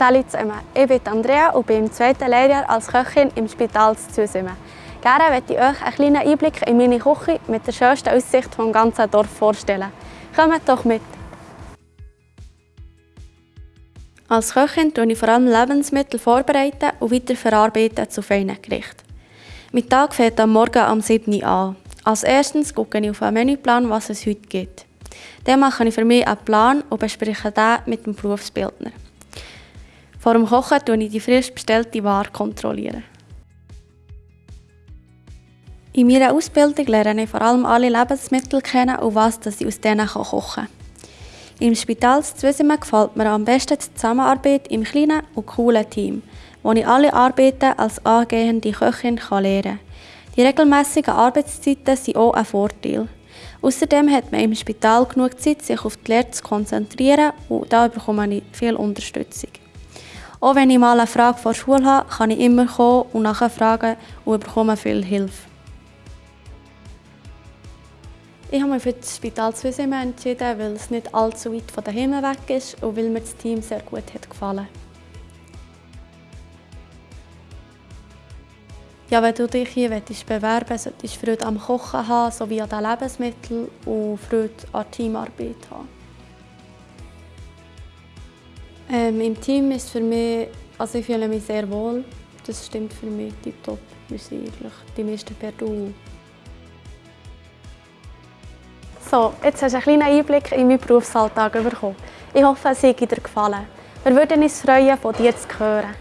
Salut zusammen, ich bin Andrea und bin im zweiten Lehrjahr als Köchin im Spital zu Zusimmen. Gerne möchte ich euch einen kleinen Einblick in meine Küche mit der schönsten Aussicht vom ganzen Dorf vorstellen. Kommt doch mit! Als Köchin tue ich vor allem Lebensmittel vorbereiten und weiter verarbeiten zu feinen Gerichten. Mein Tag fängt am Morgen um 7 Uhr an. Als erstes schaue ich auf einen Menüplan, was es heute gibt. Dann mache ich für mich einen Plan und bespreche den mit dem Berufsbildner. Vor dem Kochen kontrolliere ich die frisch bestellte Ware. Kontrollieren. In meiner Ausbildung lerne ich vor allem alle Lebensmittel kennen und was ich aus denen kochen kann. Im Spital Zwisimen gefällt mir am besten die Zusammenarbeit im kleinen und coolen Team wo ich alle Arbeiten als angehende Köchin lernen kann. Die regelmäßigen Arbeitszeiten sind auch ein Vorteil. Außerdem hat man im Spital genug Zeit, sich auf die Lehre zu konzentrieren und da bekomme ich viel Unterstützung. Auch wenn ich mal eine Frage vor der Schule habe, kann ich immer kommen und nachfragen und bekomme viel Hilfe. Ich habe mich für das Spital Zwisimen entschieden, weil es nicht allzu weit von daheim weg ist und weil mir das Team sehr gut hat gefallen. Ja, wenn du dich hier bewerben willst, solltest du Freude am Kochen haben, sowie an den Lebensmitteln und Freude an der Teamarbeit haben. Ähm, Im Team ist für mich, also ich fühle mich sehr wohl. Das stimmt für mich tiptop. Wir sind eigentlich die meisten per Du. So, jetzt hast du einen kleinen Einblick in meinen Berufsalltag bekommen. Ich hoffe, es hat dir gefallen. Wir würden uns freuen, von dir zu hören.